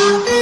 I'll